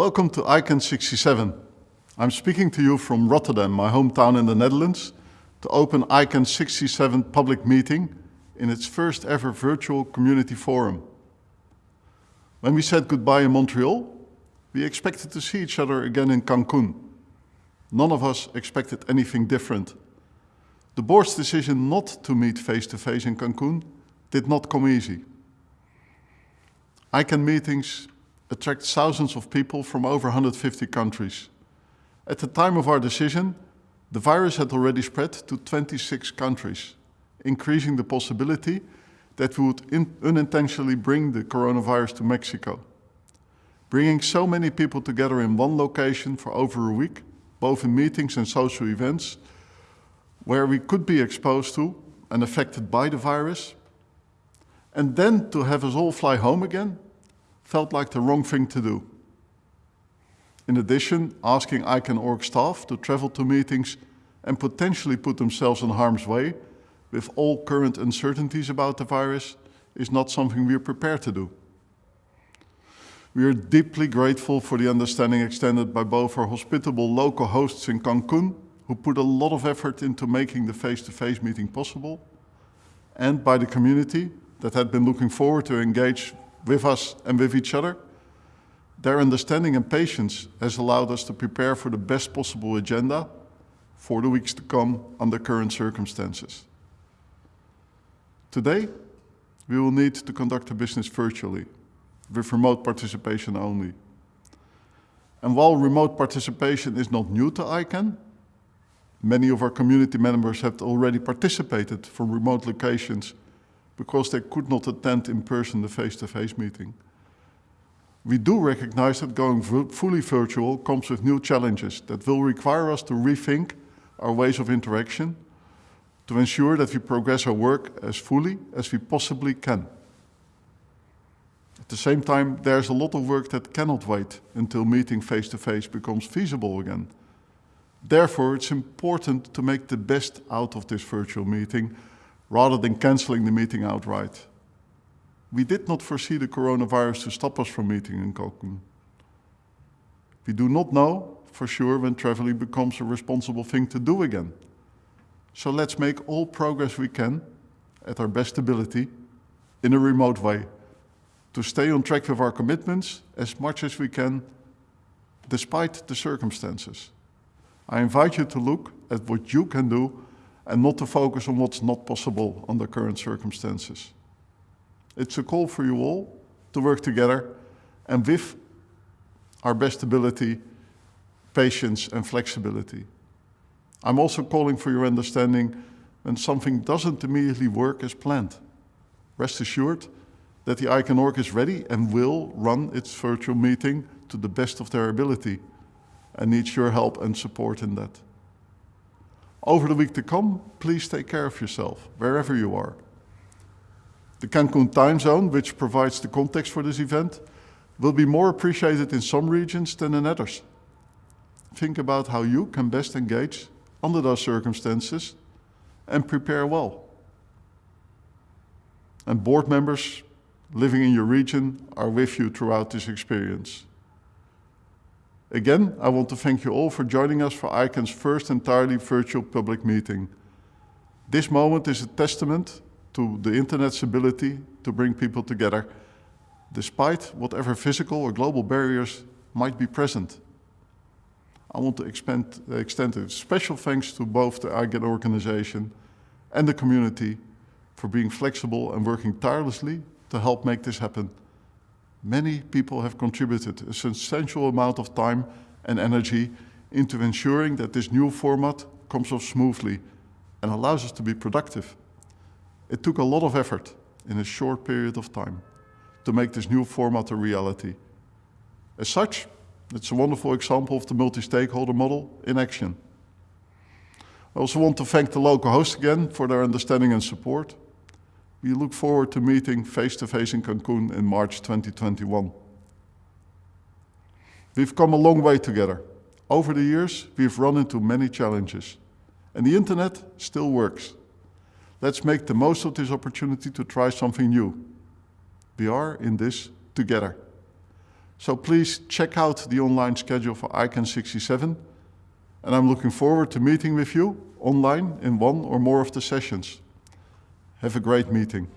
Welcome to ICANN 67. I'm speaking to you from Rotterdam, my hometown in the Netherlands, to open ICANN 67 public meeting in its first ever virtual community forum. When we said goodbye in Montreal, we expected to see each other again in Cancun. None of us expected anything different. The board's decision not to meet face-to-face -face in Cancun did not come easy. ICANN meetings attract thousands of people from over 150 countries. At the time of our decision, the virus had already spread to 26 countries, increasing the possibility that we would unintentionally bring the coronavirus to Mexico. Bringing so many people together in one location for over a week, both in meetings and social events, where we could be exposed to and affected by the virus, and then to have us all fly home again felt like the wrong thing to do. In addition, asking ICANN.org staff to travel to meetings and potentially put themselves in harm's way with all current uncertainties about the virus is not something we are prepared to do. We are deeply grateful for the understanding extended by both our hospitable local hosts in Cancun, who put a lot of effort into making the face-to-face -face meeting possible, and by the community that had been looking forward to engage with us and with each other. Their understanding and patience has allowed us to prepare for the best possible agenda for the weeks to come under current circumstances. Today, we will need to conduct the business virtually, with remote participation only. And while remote participation is not new to ICANN, many of our community members have already participated from remote locations because they could not attend in person the face-to-face -face meeting. We do recognize that going fully virtual comes with new challenges that will require us to rethink our ways of interaction to ensure that we progress our work as fully as we possibly can. At the same time, there's a lot of work that cannot wait until meeting face-to-face -face becomes feasible again. Therefore, it's important to make the best out of this virtual meeting rather than cancelling the meeting outright. We did not foresee the coronavirus to stop us from meeting in Cancun. We do not know for sure when traveling becomes a responsible thing to do again. So let's make all progress we can, at our best ability, in a remote way, to stay on track with our commitments as much as we can, despite the circumstances. I invite you to look at what you can do and not to focus on what's not possible under current circumstances. It's a call for you all to work together and with our best ability, patience and flexibility. I'm also calling for your understanding when something doesn't immediately work as planned. Rest assured that the ICANN.org is ready and will run its virtual meeting to the best of their ability and needs your help and support in that. Over the week to come, please take care of yourself, wherever you are. The Cancun time zone, which provides the context for this event, will be more appreciated in some regions than in others. Think about how you can best engage under those circumstances and prepare well. And board members living in your region are with you throughout this experience. Again, I want to thank you all for joining us for ICANN's first entirely virtual public meeting. This moment is a testament to the Internet's ability to bring people together, despite whatever physical or global barriers might be present. I want to extend a special thanks to both the ICANN organization and the community for being flexible and working tirelessly to help make this happen. Many people have contributed a substantial amount of time and energy into ensuring that this new format comes off smoothly and allows us to be productive. It took a lot of effort in a short period of time to make this new format a reality. As such, it's a wonderful example of the multi-stakeholder model in action. I also want to thank the local hosts again for their understanding and support. We look forward to meeting face-to-face -face in Cancun in March 2021. We've come a long way together. Over the years, we've run into many challenges, and the internet still works. Let's make the most of this opportunity to try something new. We are in this together. So please check out the online schedule for ICANN 67 and I'm looking forward to meeting with you online in one or more of the sessions. Have a great meeting.